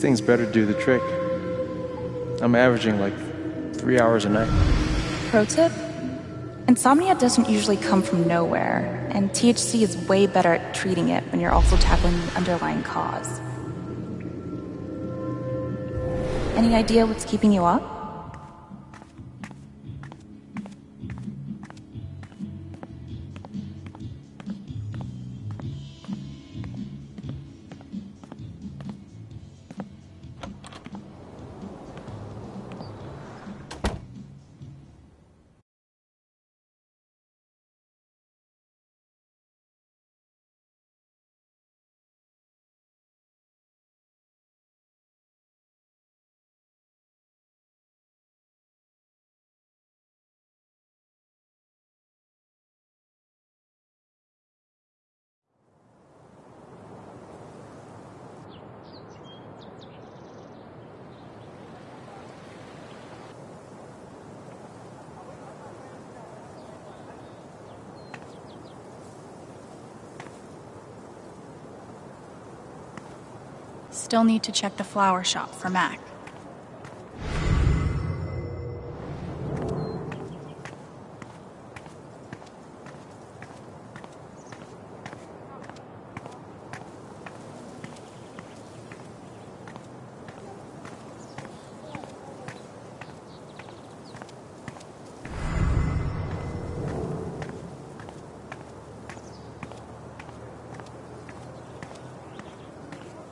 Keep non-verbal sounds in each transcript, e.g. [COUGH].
things better do the trick. I'm averaging like three hours a night. Pro tip? Insomnia doesn't usually come from nowhere, and THC is way better at treating it when you're also tackling the underlying cause. Any idea what's keeping you up? Still need to check the flower shop for Mac.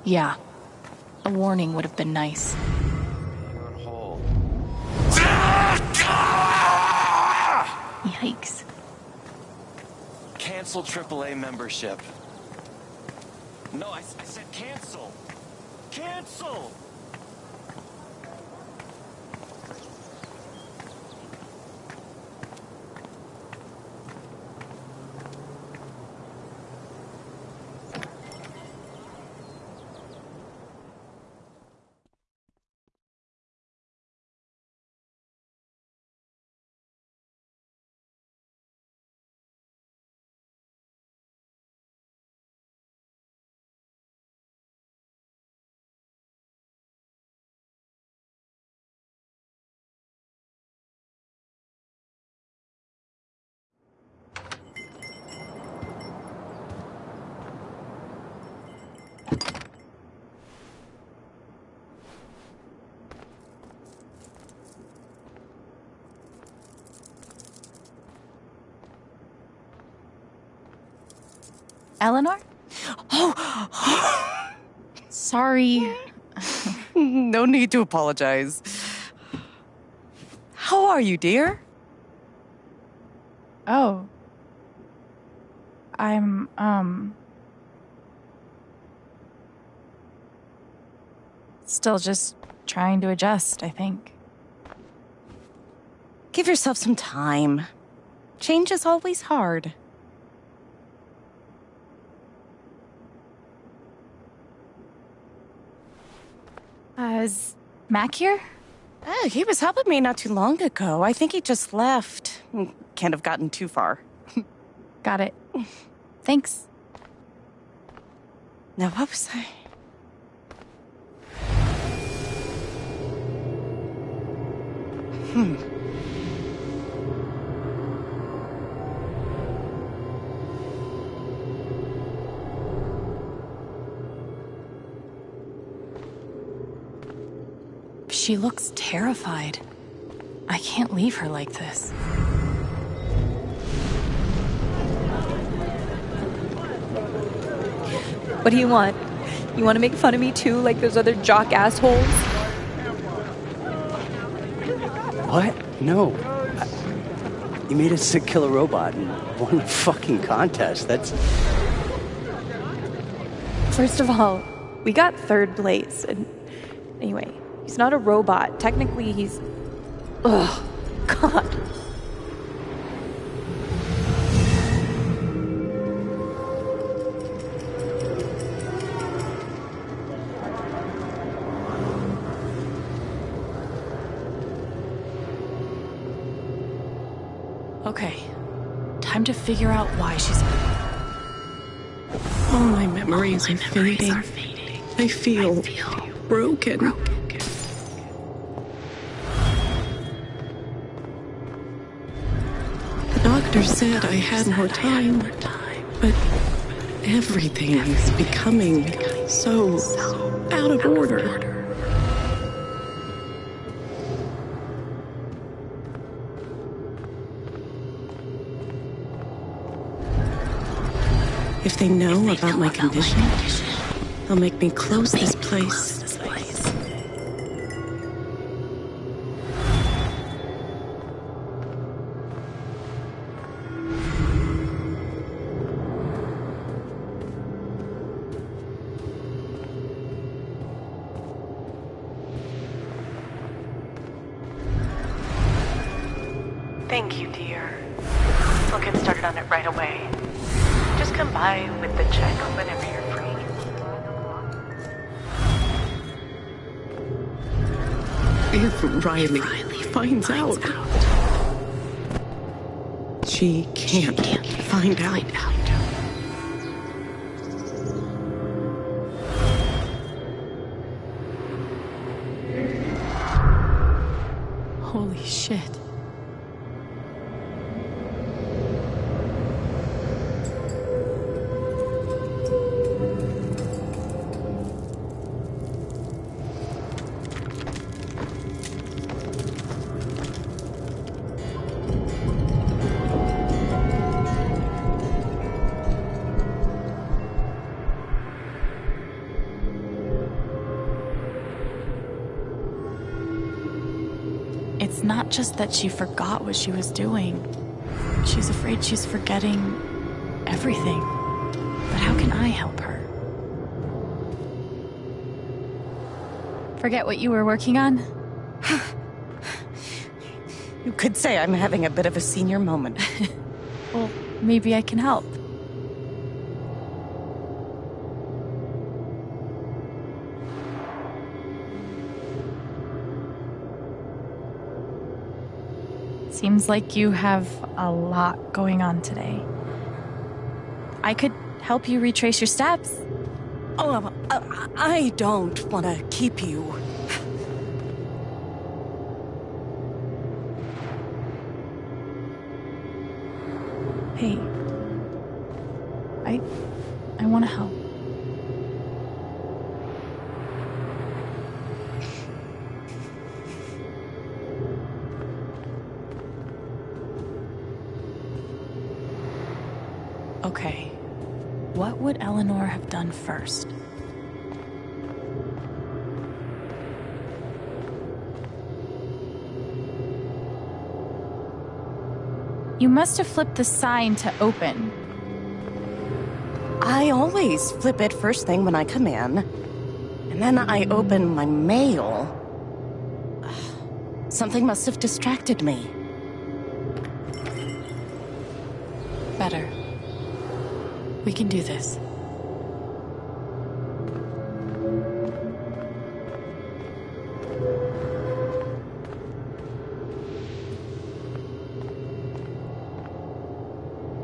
Yeah. A warning would have been nice. Yikes. Cancel AAA membership. No, I, I said cancel. Cancel! Eleanor? Oh, Sorry. [LAUGHS] no need to apologize. How are you, dear? Oh. I'm, um. Still just trying to adjust, I think. Give yourself some time. Change is always hard. Uh, is Mac here? Oh, he was helping me not too long ago. I think he just left. Can't have gotten too far. [LAUGHS] Got it. Thanks. Now, what was I? Hmm. She looks terrified. I can't leave her like this. What do you want? You want to make fun of me too, like those other jock assholes? What? No. I, you made us to kill a robot and won a fucking contest. That's. First of all, we got third place, and anyway, he's not a robot. Technically, he's. Ugh. God. Okay. Time to figure out why she's. All my memories, are, fading. are, fading. I feel, broken. The doctor said I had more time, but everything is becoming so out of order. If they know about my condition, they'll make me close this place. Not just that she forgot what she was doing. She's afraid she's forgetting everything. But how can I help her? Forget what you were working on? You could say I'm having a bit of a senior moment. [LAUGHS] Well, maybe I can help. Seems like you have a lot going on today. I could help you retrace your steps. Oh, I don't want to keep you. Okay. What would Eleanor have done first? You must have flipped the sign to open. I always flip it first thing when I come in, and then I open my mail. [SIGHS] Something must have distracted me. Better. We can do this.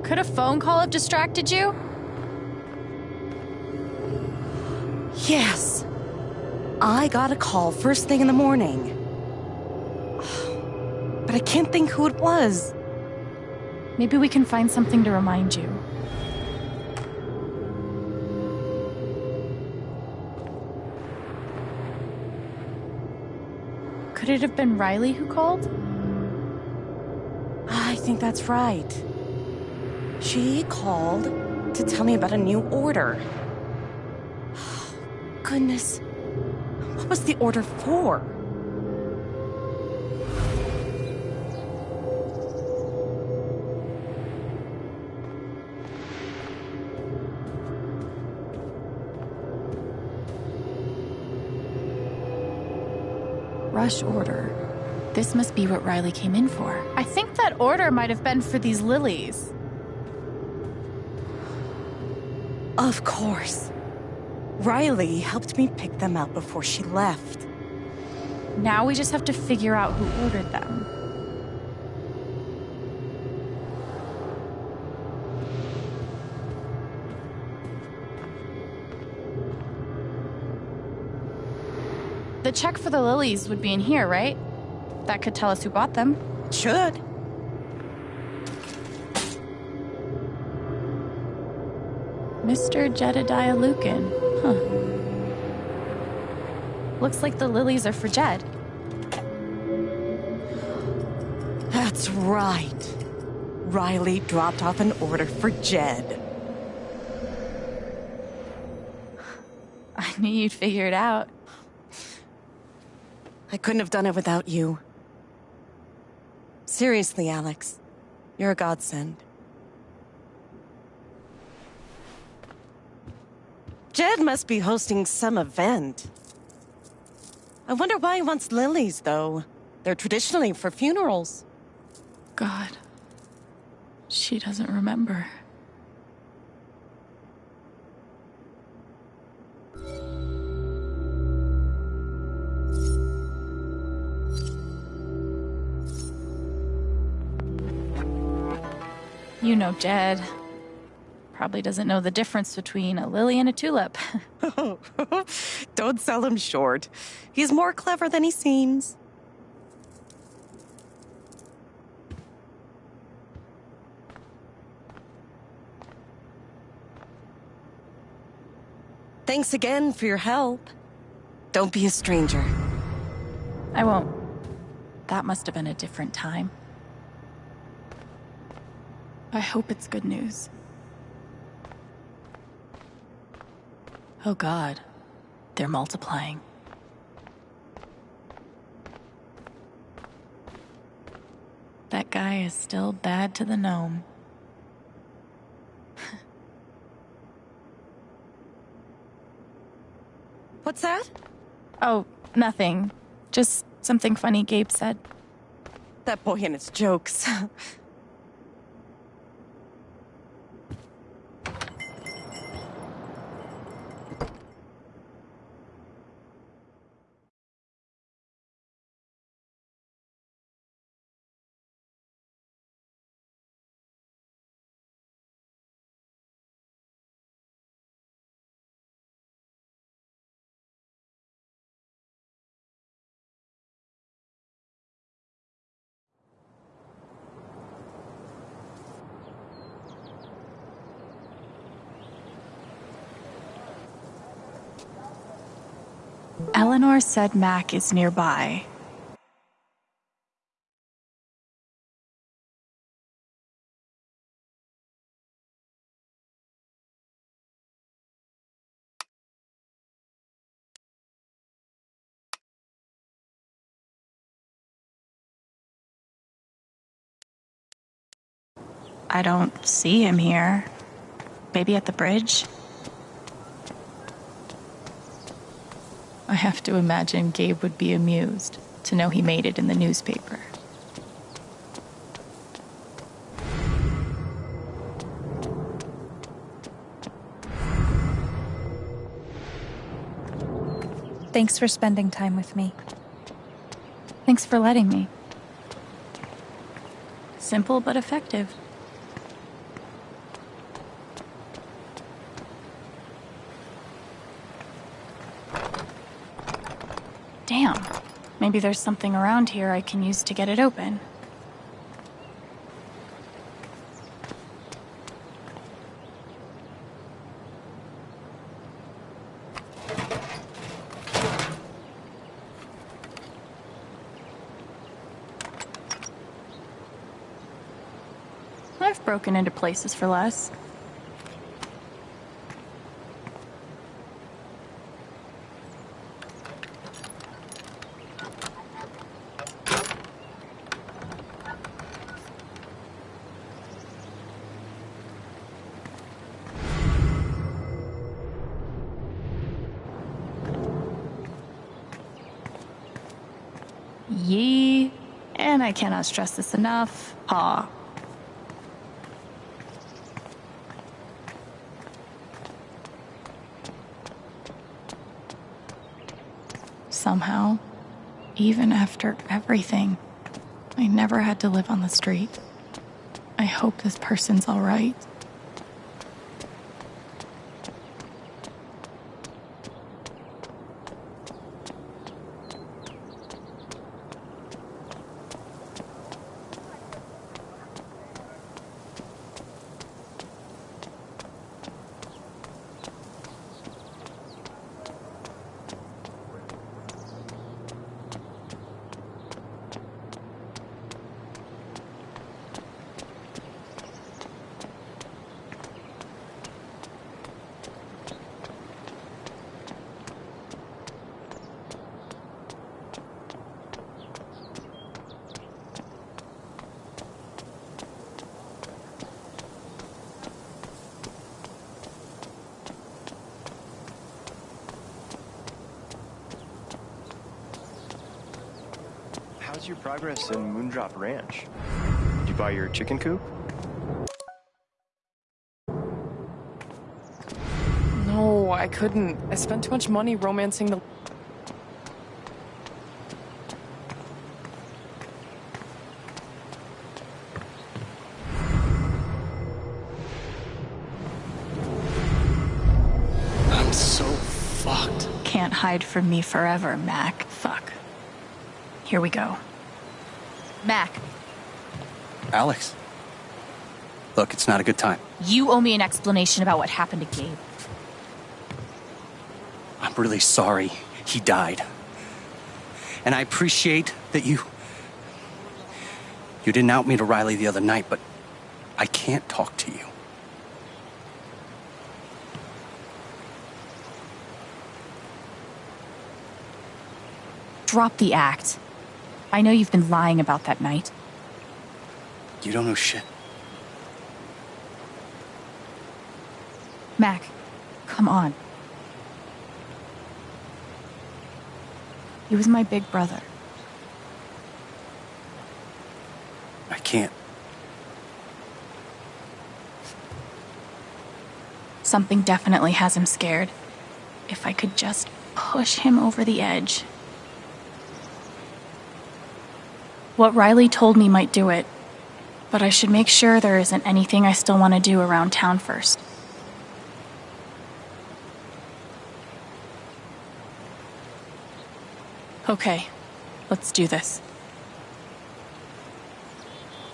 Could a phone call have distracted you? Yes. I got a call first thing in the morning. But I can't think who it was. Maybe we can find something to remind you. Could it have been Riley who called? Ah, I think that's right. She called to tell me about a new order. [SIGHS] Goodness. What was the order for? Rush order. This must be what Riley came in for. I think that order might have been for these lilies. Of course. Riley helped me pick them out before she left. Now we just have to figure out who ordered them. The check for the lilies would be in here, right? That could tell us who bought them. Should. Mr. Jedediah Lucan. Huh. Looks like the lilies are for Jed. That's right. Riley dropped off an order for Jed. I knew you'd figure it out. I couldn't have done it without you. Seriously, Alex. You're a godsend. Jed must be hosting some event. I wonder why he wants lilies, though. They're traditionally for funerals. God. She doesn't remember. You know Jed. Probably doesn't know the difference between a lily and a tulip. [LAUGHS] [LAUGHS] Don't sell him short. He's more clever than he seems. Thanks again for your help. Don't be a stranger. I won't. That must have been a different time. I hope it's good news. Oh god. They're multiplying. That guy is still bad to the gnome. [LAUGHS] What's that? Oh, nothing. Just something funny Gabe said. That boy and his jokes. [LAUGHS] Eleanor said Mac is nearby. I don't see him here. Maybe at the bridge? I have to imagine Gabe would be amused to know he made it in the newspaper. Thanks for spending time with me. Thanks for letting me. Simple but effective. Maybe there's something around here I can use to get it open. I've broken into places for less. Yee. And I cannot stress this enough. Ha. Somehow, even after everything, I never had to live on the street. I hope this person's alright. How's your progress in Moondrop Ranch? Did you buy your chicken coop? No, I couldn't. I spent too much money romancing the. I'm so fucked. Can't hide from me forever, Mac. Fuck. Here we go. Mac, Alex. Look, it's not a good time. You owe me an explanation about what happened to Gabe. I'm really sorry he died. And I appreciate that you. You didn't out me to Riley the other night, but I can't talk to you. Drop the act. I know you've been lying about that night. You don't know shit. Mac, come on. He was my big brother. I can't. Something definitely has him scared. If I could just push him over the edge. What Riley told me might do it, but I should make sure there isn't anything I still want to do around town first. Okay, let's do this.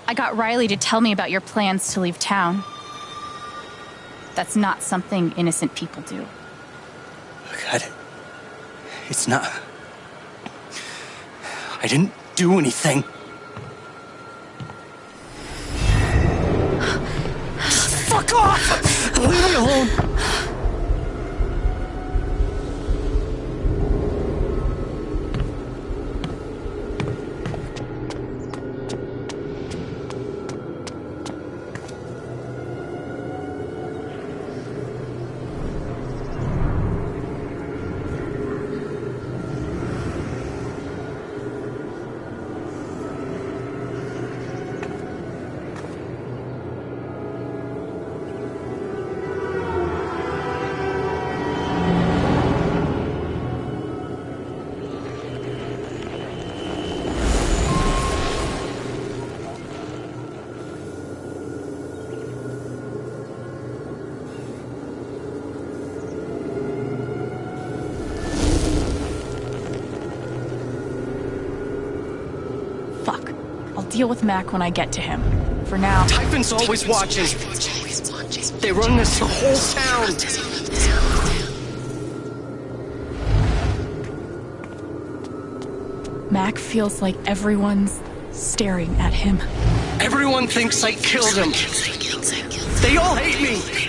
I got Riley to tell me about your plans to leave town. That's not something innocent people do. God. It's not. I didn't do anything. Fuck off! Leave me alone! Deal with Mac when I get to him. For now. Typhon's always watching. They run this whole town. Mac feels like everyone's staring at him. Everyone thinks I killed him. They all hate me.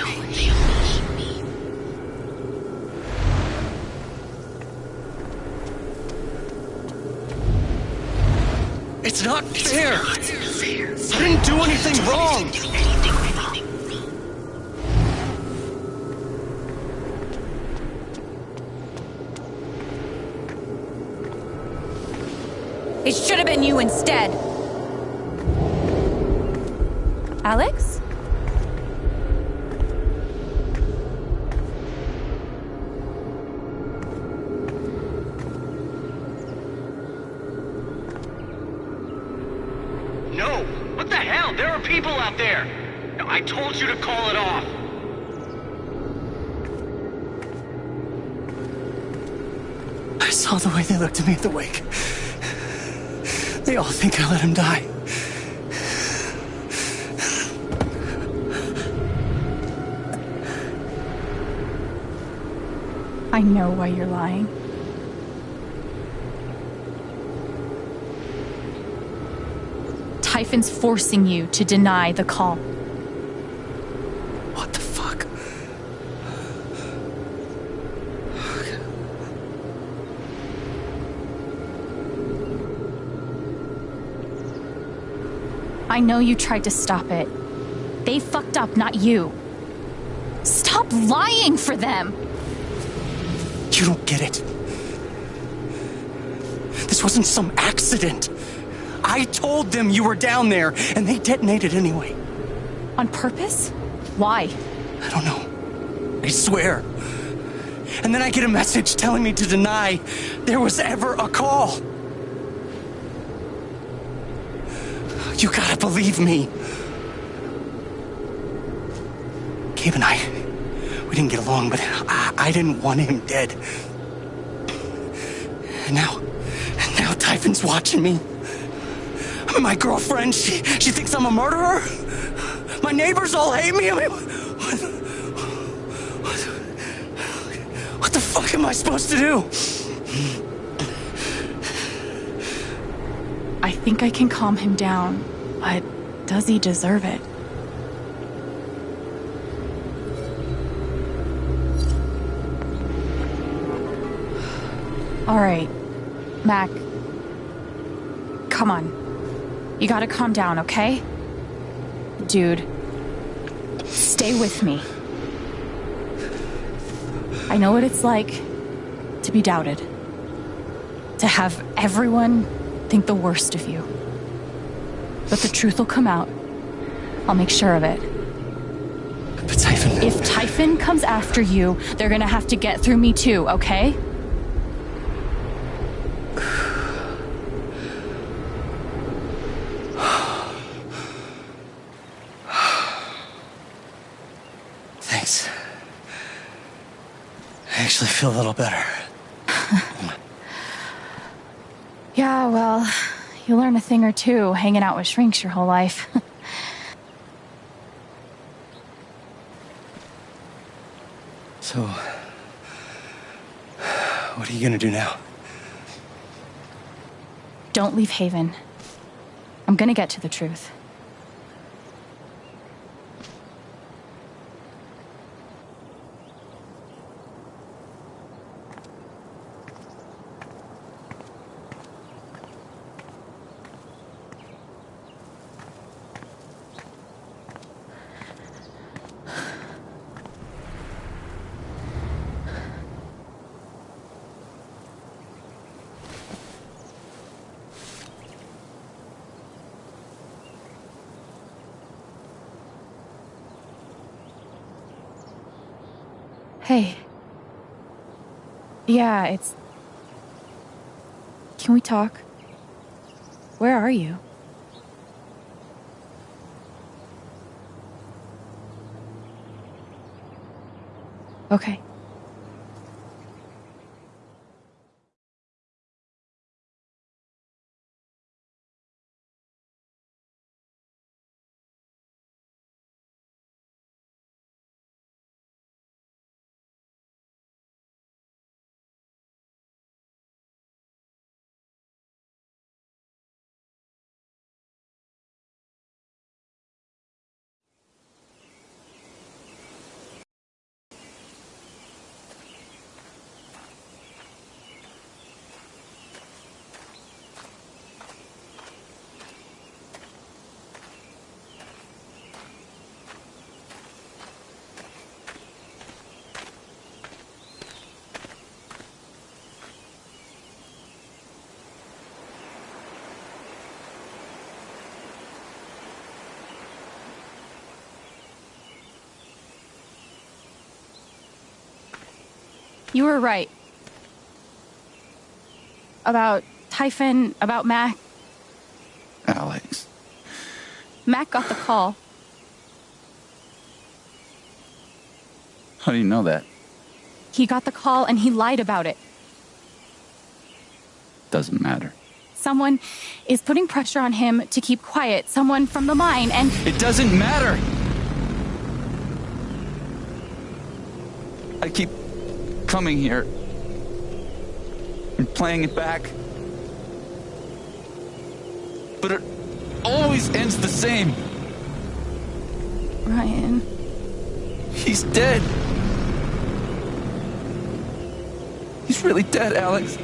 What the hell? There are people out there! I told you to call it off! I saw the way they looked at me at the wake. They all think I let him die. I know why you're lying. Typhon's forcing you to deny the call. What the fuck? I know you tried to stop it. They fucked up, not you. Stop lying for them! You don't get it. This wasn't some accident. I told them you were down there, and they detonated anyway. On purpose? Why? I don't know. I swear. And then I get a message telling me to deny there was ever a call. You gotta believe me. Gabe and I, we didn't get along, but I, I didn't want him dead. And now, and now Typhon's watching me. My girlfriend, she, she thinks I'm a murderer. My neighbors all hate me. I mean, what, what, what the fuck am I supposed to do? I think I can calm him down, but does he deserve it? All right, Mac. Come on. You gotta calm down, okay? Dude, stay with me. I know what it's like to be doubted, to have everyone think the worst of you. But the truth will come out. I'll make sure of it. But Typhon. If Typhon comes after you, they're gonna have to get through me too, okay? I actually feel a little better. [LAUGHS] Yeah, well, you learn a thing or two hanging out with shrinks your whole life. [LAUGHS] So, what are you gonna do now? Don't leave Haven. I'm gonna get to the truth. Yeah, it's. Can we talk? Where are you? Okay. You were right. About Typhon, about Mac. Alex. Mac got the call. How do you know that? He got the call and he lied about it. Doesn't matter. Someone is putting pressure on him to keep quiet. Someone from the mine and. It doesn't matter! I keep coming here and playing it back. But it always ends the same. Ryan. He's dead. He's really dead, Alex.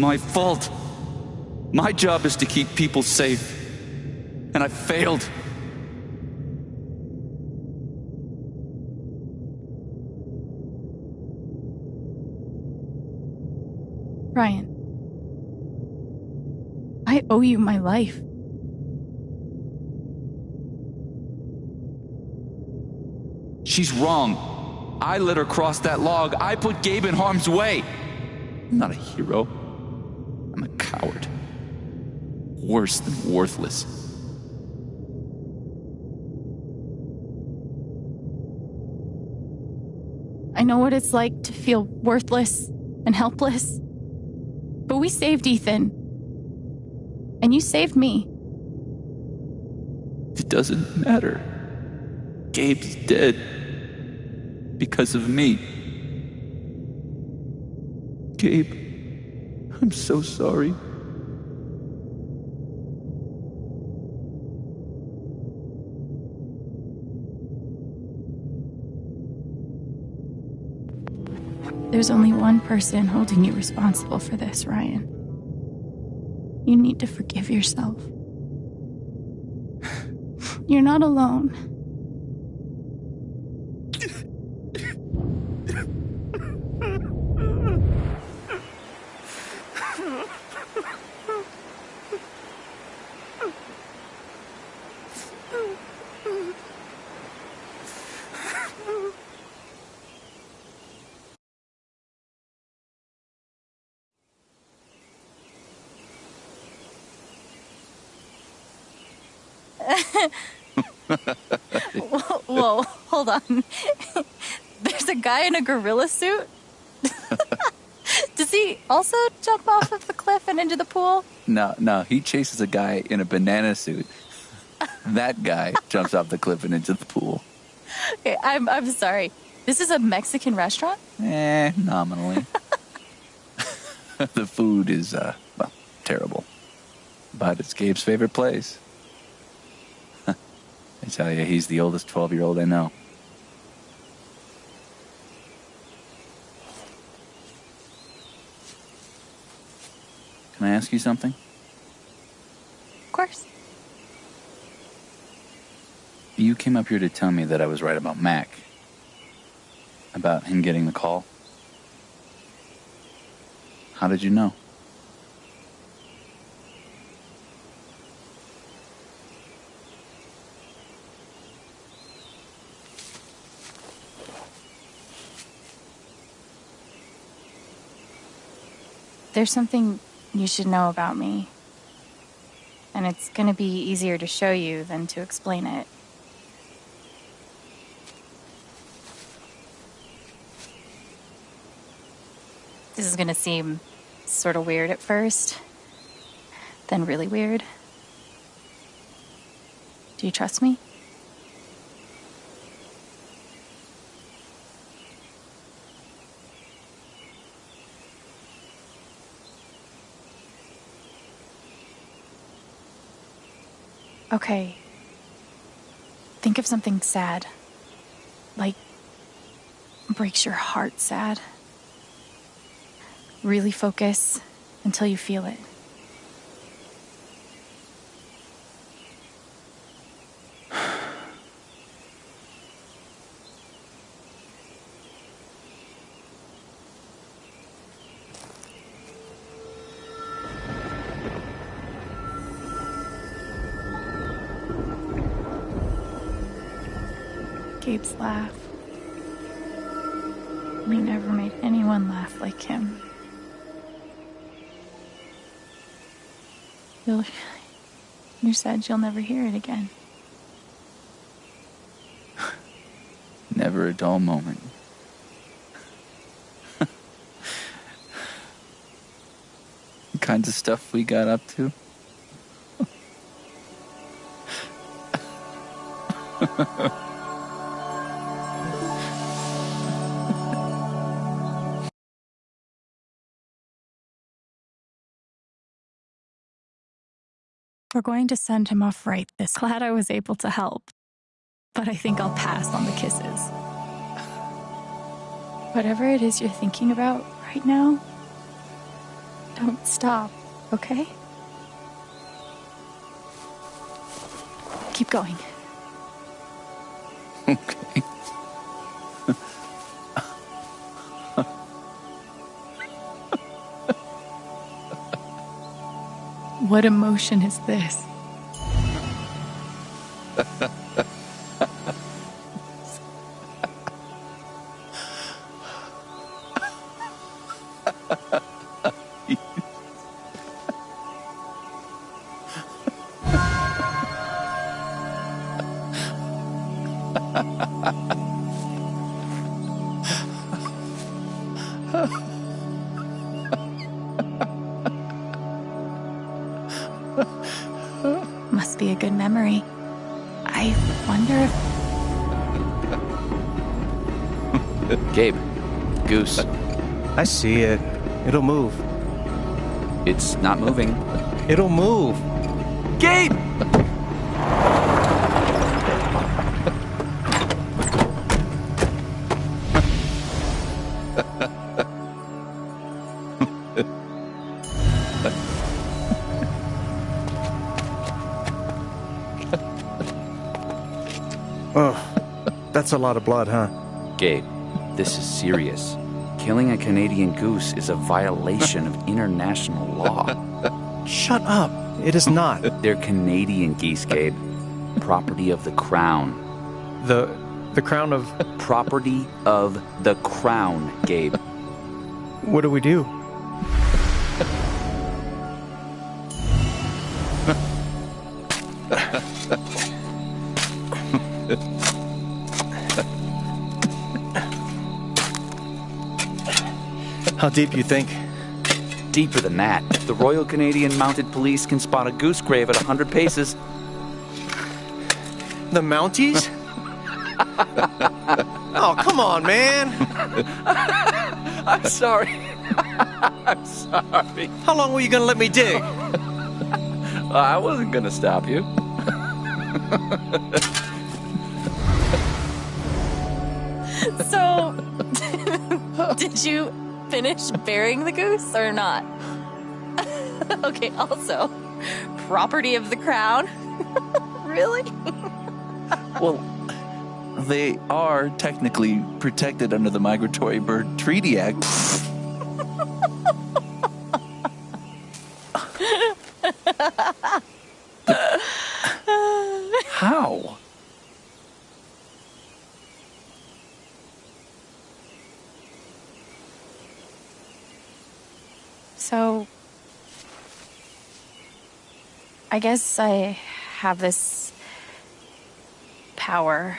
My fault. My job is to keep people safe. And I failed. Ryan. I owe you my life. She's wrong. I let her cross that log. I put Gabe in harm's way. I'm not a hero. Worse than worthless. I know what it's like to feel worthless and helpless. But we saved Ethan. And you saved me. It doesn't matter. Gabe's dead because of me. Gabe, I'm so sorry. There's only one person holding you responsible for this, Ryan. You need to forgive yourself. [SIGHS] You're not alone. Hold on. [LAUGHS] There's a guy in a gorilla suit? [LAUGHS] Does he also jump off of the cliff and into the pool? No, no, he chases a guy in a banana suit. That guy jumps off the cliff and into the pool. Okay, I'm, I'm sorry. This is a Mexican restaurant? Eh, nominally. [LAUGHS] the food is, uh, well, terrible. But it's Gabe's favorite place. I tell you, he's the oldest 12 year old I know. Can I ask you something? Of course. You came up here to tell me that I was right about Mac. About him getting the call. How did you know? There's something you should know about me. And it's gonna be easier to show you than to explain it. This is gonna seem sort of weird at first, then really weird. Do you trust me? Okay. Think of something sad. Like, breaks your heart sad. Really focus until you feel it. Gabe's laugh. He never made anyone laugh like him. You'll, [LAUGHS] you're sad you'll never hear it again. Never a dull moment. [LAUGHS] the kinds of stuff we got up to. [LAUGHS] going to send him off right this. [LAUGHS] Glad I was able to help. But I think I'll pass on the kisses. Whatever it is you're thinking about right now, Don't stop, okay? Keep going. [LAUGHS] Okay. What emotion is this? [LAUGHS] I see it. It'll move. It's not moving. It'll move. Gabe! [LAUGHS] Oh, that's a lot of blood, huh? Gabe, this is serious. Killing a Canadian goose is a violation of international law. Shut up. It is not. [LAUGHS] They're Canadian geese, Gabe. Property of the crown. The the crown of Property of the crown, Gabe. what do we do? [LAUGHS] How deep you think? Deeper than that. The Royal Canadian Mounted Police can spot a goose grave at 100 paces. The Mounties? [LAUGHS] oh, come on, man. [LAUGHS] I'm sorry. [LAUGHS] I'm sorry. How long were you gonna let me dig? I wasn't gonna stop you. So, did you finish burying the goose or not? [LAUGHS] okay, also, property of the crown? [LAUGHS] really? [LAUGHS] Well, they are technically protected under the Migratory Bird Treaty Act. How? So, I guess I have this power.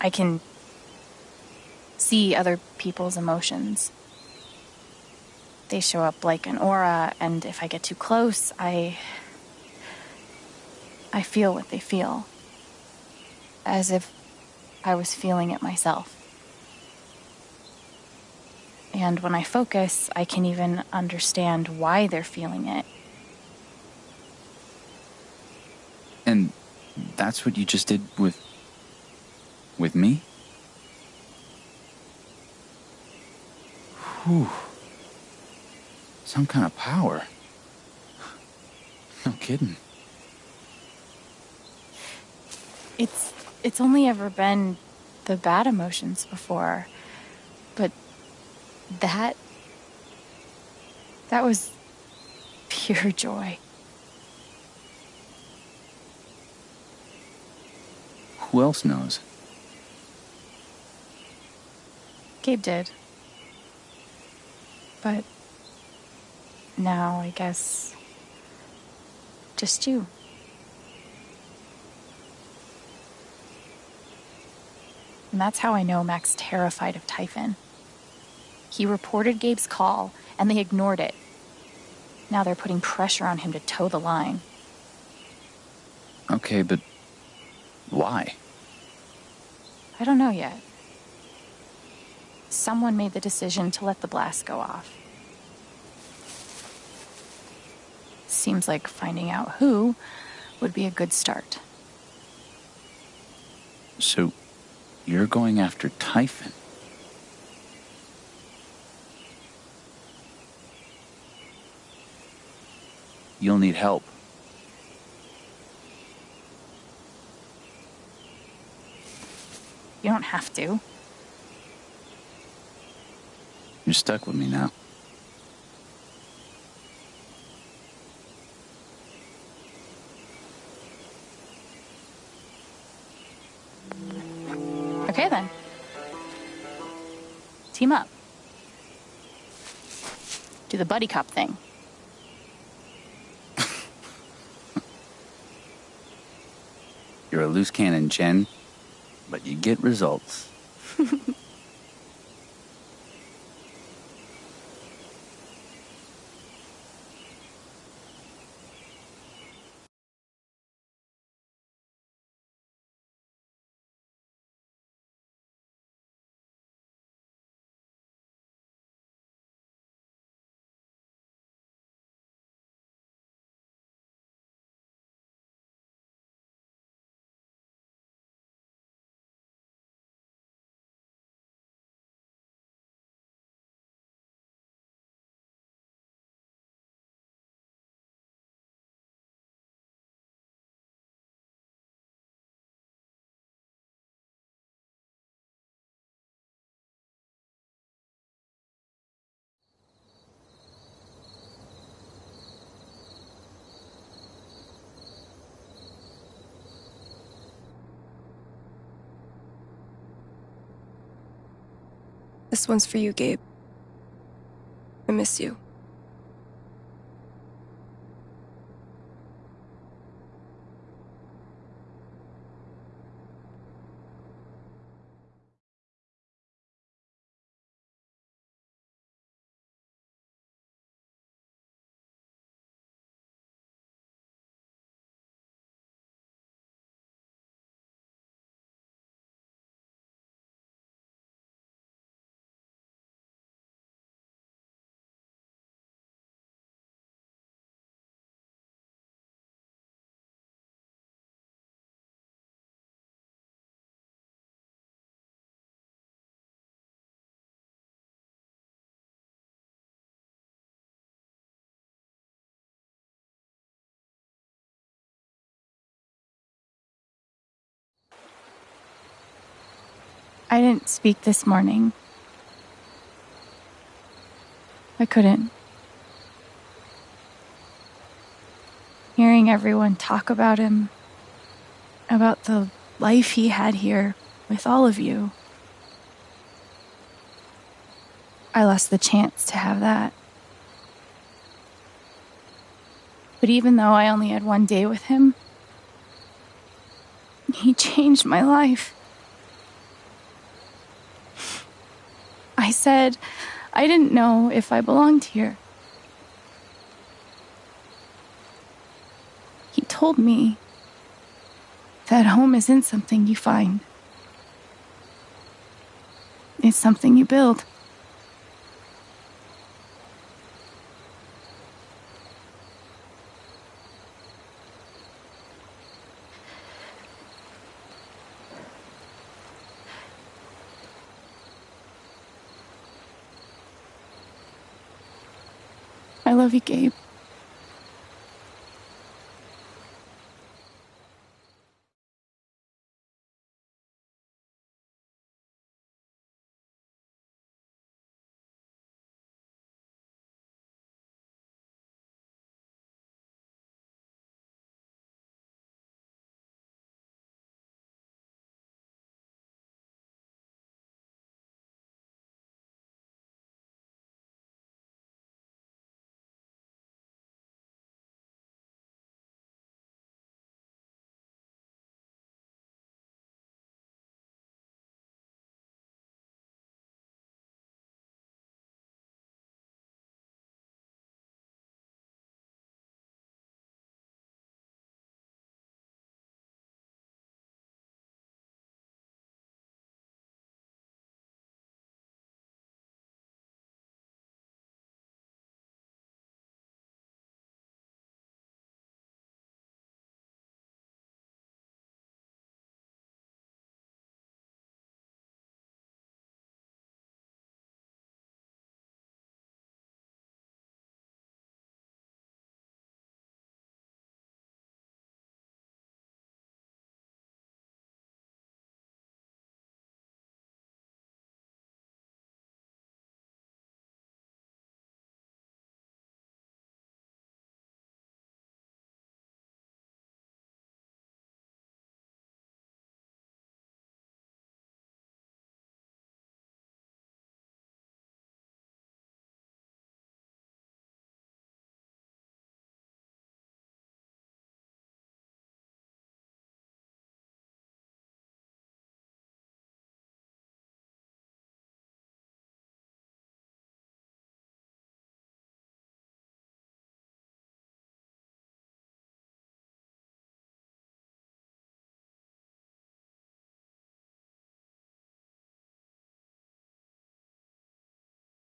I can see other people's emotions. They show up like an aura, and if I get too close, I. I feel what they feel. As if I was feeling it myself. And when I focus, I can even understand why they're feeling it. And that's what you just did with. with me? Whew. Some kind of power. No kidding. It's it's only ever been the bad emotions before. That that was pure joy. Who else knows? Gabe did. But now I guess just you. And that's how I know Mac's terrified of Typhon. He reported Gabe's call, and they ignored it. Now they're putting pressure on him to toe the line. Okay, but why? I don't know yet. Someone made the decision to let the blast go off. Seems like finding out who would be a good start. So, you're going after Typhon? You'll need help. You don't have to. You're stuck with me now. Okay then. Team up. Do the buddy cop thing. You're a loose cannon, Chen, but you get results. [LAUGHS] This one's for you, Gabe. I miss you. I didn't speak this morning. I couldn't. Hearing everyone talk about him, about the life he had here with all of you, I lost the chance to have that. But even though I only had one day with him, he [LAUGHS] changed my life. I said I didn't know if I belonged here. He told me that home isn't something you find, it's something you build. I you, Gabe.